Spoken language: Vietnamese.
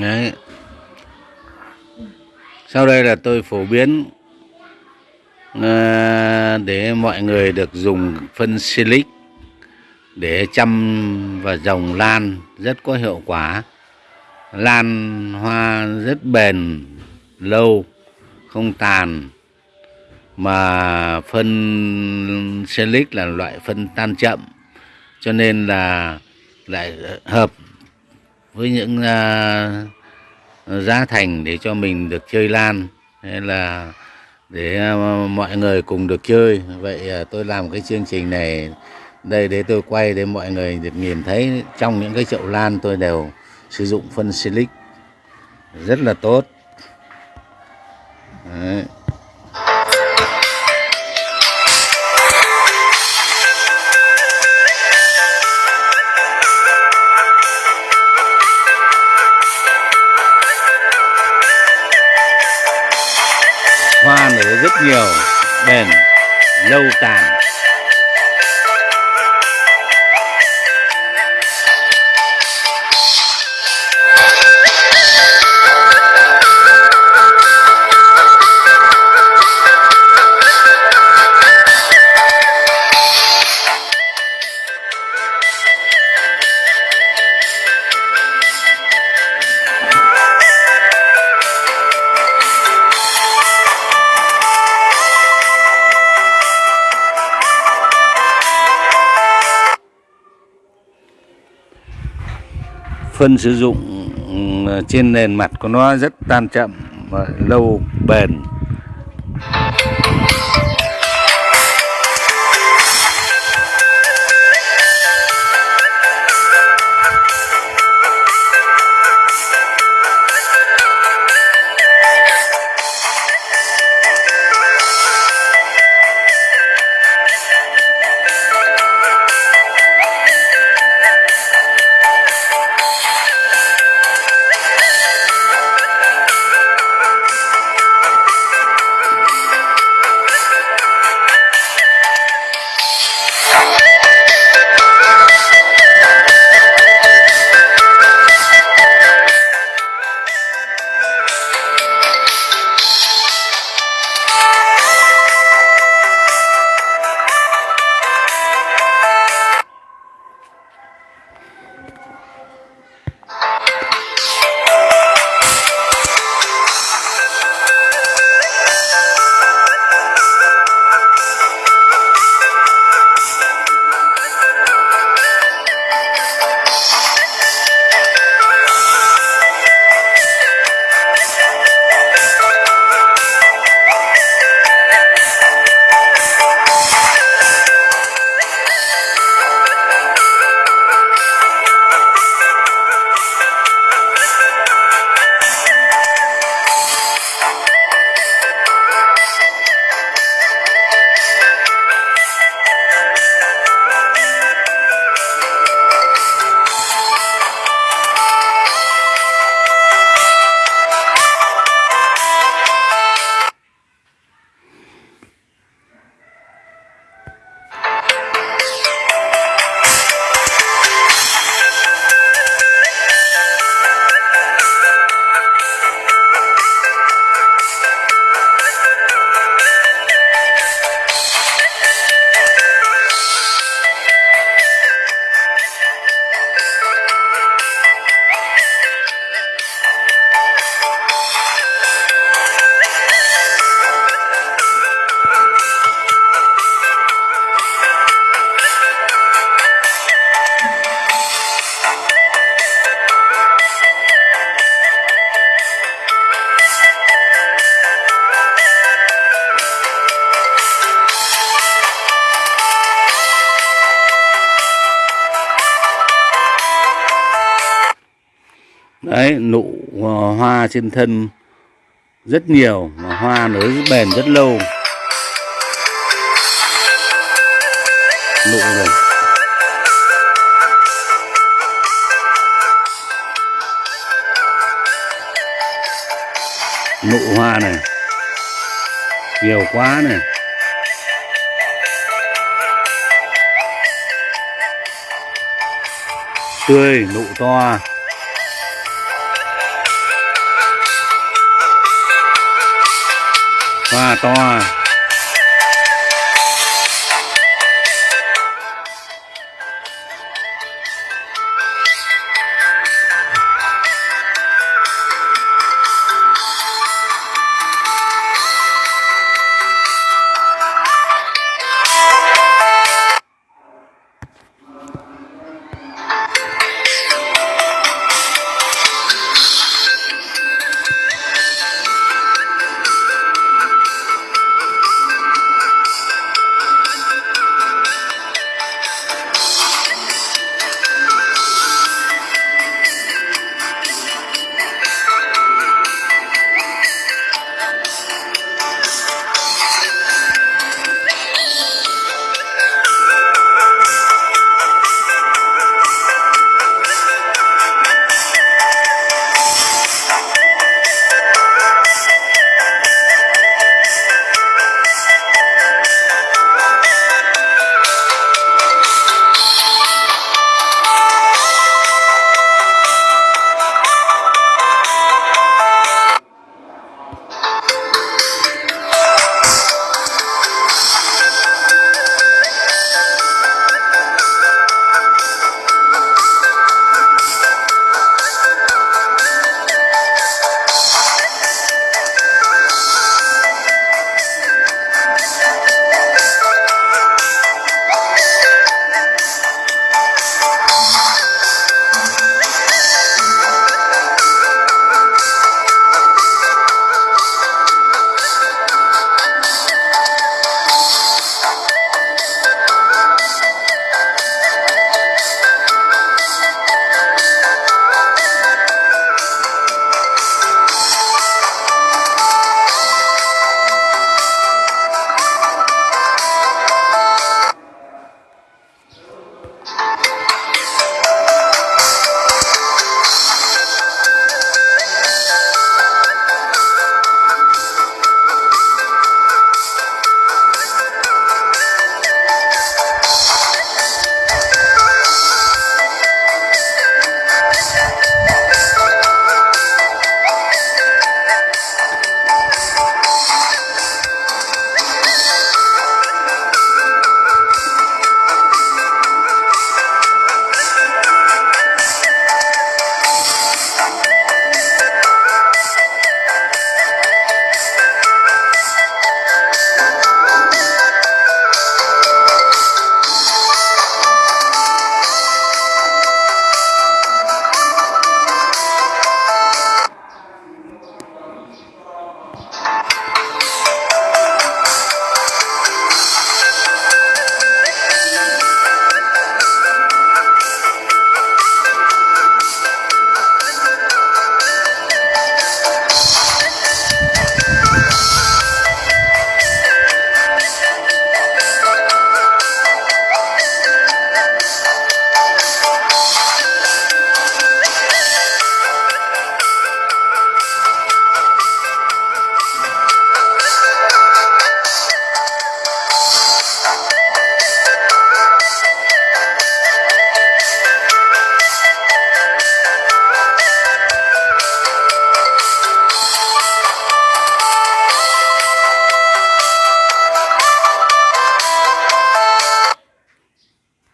Đấy. Sau đây là tôi phổ biến à, để mọi người được dùng phân silic để chăm và dòng lan rất có hiệu quả. Lan hoa rất bền, lâu, không tàn. Mà phân silic là loại phân tan chậm cho nên là lại hợp với những uh, giá thành để cho mình được chơi lan hay là để uh, mọi người cùng được chơi. Vậy uh, tôi làm cái chương trình này đây để tôi quay để mọi người được nhìn thấy. Trong những cái chậu lan tôi đều sử dụng phân silic. Rất là tốt. Đấy. Hoa nở rất nhiều bền lâu tàn. Phân sử dụng ừ, trên nền mặt của nó rất tan chậm và lâu bền. Đấy, nụ ờ, hoa trên thân rất nhiều mà hoa nở rất bền rất lâu. Nụ rồi nụ hoa này. Nhiều quá này. Tươi, nụ to. Hoa to à.